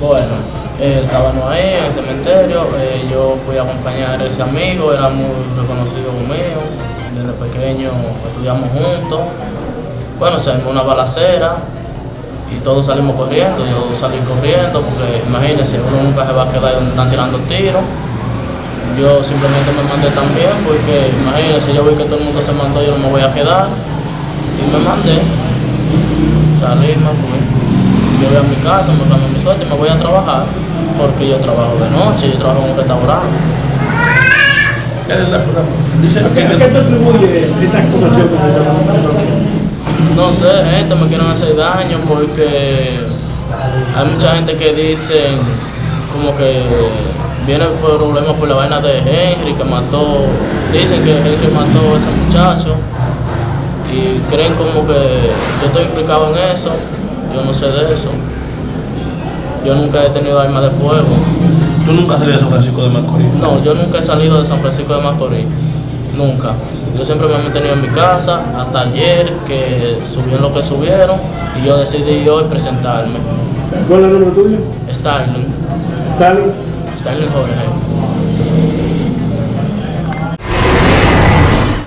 Bueno, eh, estábamos ahí en el cementerio, eh, yo fui a acompañar a ese amigo, era muy reconocido mío, desde pequeño estudiamos juntos. Bueno, se armó una balacera y todos salimos corriendo, yo salí corriendo porque imagínense, uno nunca se va a quedar donde están tirando tiros. Yo simplemente me mandé también porque imagínense, yo vi que todo el mundo se mandó, yo no me voy a quedar y me mandé. Salí, me fui. Yo voy a mi casa, me cambié mi suerte y me voy a trabajar porque yo trabajo de noche, yo trabajo en un restaurante. ¿Qué es la- Dice ¿A qué, a que qué te atribuye esa acusación que dando? No sé, gente, me quieren hacer daño porque hay mucha gente que dicen como que viene por problemas por la vaina de Henry que mató, dicen que Henry mató a ese muchacho y creen como que yo estoy implicado en eso, yo no sé de eso. Yo nunca he tenido arma de fuego. tú nunca salías de San Francisco de Macorís. No, yo nunca he salido de San Francisco de Macorís. Nunca. Yo siempre me he mantenido en mi casa hasta ayer que subieron lo que subieron y yo decidí hoy presentarme. ¿Cuál es el nombre tuyo? Starling, Stalin. Starling Jorge.